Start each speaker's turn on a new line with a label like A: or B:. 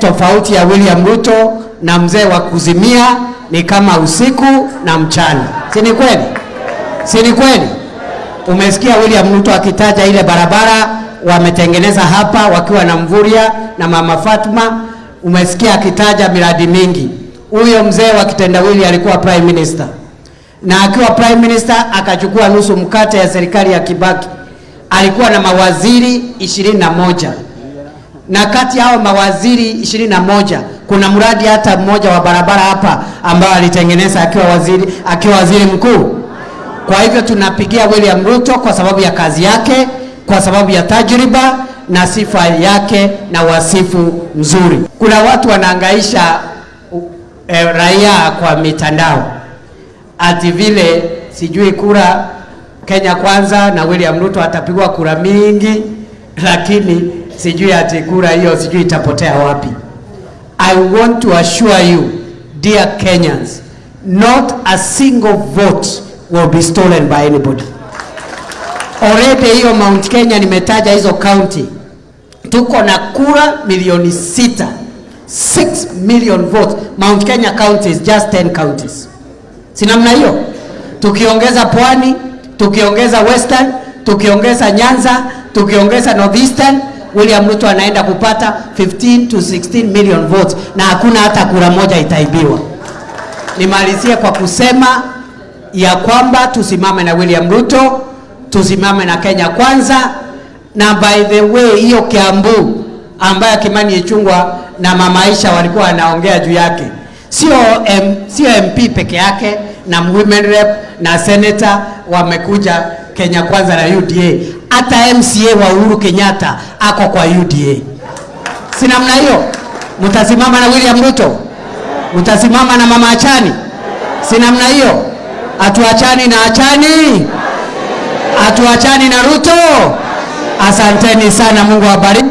A: Tofauti ya William Ruto na mzee wa kuzimia ni kama usiku na mchana, si ni kweli? Si ni kweli? Umesikia William Ruto akitaja ile barabara wametengeneza hapa wakiwa na Mvurya na mama Fatma. Umesikia akitaja miradi mingi. Huyo mzee wa kitendawili alikuwa prime minister, na akiwa prime minister akachukua nusu mkate ya serikali ya Kibaki. Alikuwa na mawaziri ishirini na moja na kati ya hao mawaziri ishirini na moja kuna mradi hata mmoja wa barabara hapa ambao alitengeneza akiwa waziri, akiwa waziri mkuu. Kwa hivyo tunapigia William Ruto kwa sababu ya kazi yake, kwa sababu ya tajriba na sifa yake na wasifu mzuri. Kuna watu wanaangaisha eh, raia kwa mitandao ati vile sijui kura Kenya Kwanza na William Ruto atapigwa kura mingi, lakini sijui ati kura hiyo sijui itapotea wapi. I want to assure you dear Kenyans, not a single vote will be stolen by anybody. Already hiyo Mount Kenya nimetaja hizo county, tuko na kura milioni sita 6 million votes. Mount Kenya county is just 10 counties, si namna hiyo? Tukiongeza Pwani, tukiongeza Western, tukiongeza Nyanza, tukiongeza Northeastern, William Ruto anaenda kupata 15 to 16 million votes na hakuna hata kura moja itaibiwa. Nimalizie kwa kusema ya kwamba tusimame na William Ruto, tusimame na Kenya Kwanza, na by the way hiyo Kiambu ambayo Kimani Ichung'wah na Mama Aisha walikuwa wanaongea juu yake, sio M, sio MP peke yake na women rep na senator wamekuja Kenya Kwanza na UDA, hata MCA wa Uhuru Kenyatta ako kwa UDA. Si namna hiyo? Mtasimama na William Ruto, mtasimama na Mama Achani, si namna hiyo? Hatuachani na Achani, atuachani na Ruto. Asanteni sana, Mungu awabariki.